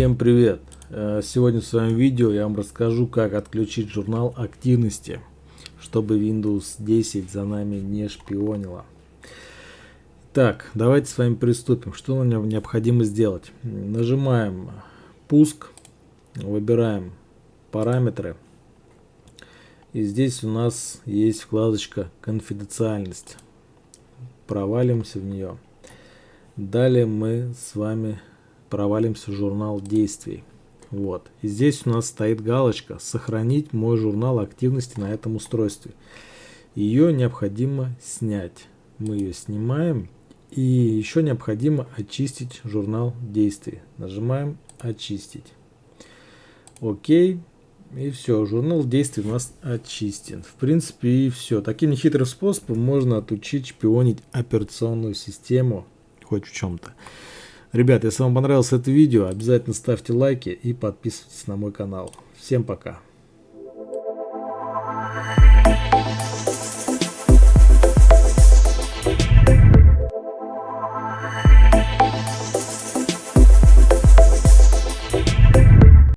Всем привет! Э, сегодня в своем видео я вам расскажу, как отключить журнал активности, чтобы Windows 10 за нами не шпионила. Так, давайте с вами приступим. Что нам необходимо сделать? Нажимаем «Пуск», выбираем «Параметры». И здесь у нас есть вкладочка «Конфиденциальность». Провалимся в нее. Далее мы с вами провалимся в журнал действий. Вот. И здесь у нас стоит галочка «Сохранить мой журнал активности на этом устройстве». Ее необходимо снять. Мы ее снимаем. И еще необходимо очистить журнал действий. Нажимаем «Очистить». Окей. И все, журнал действий у нас очистен. В принципе и все. Таким нехитрым способом можно отучить шпионить операционную систему хоть в чем-то. Ребят, если вам понравилось это видео, обязательно ставьте лайки и подписывайтесь на мой канал. Всем пока.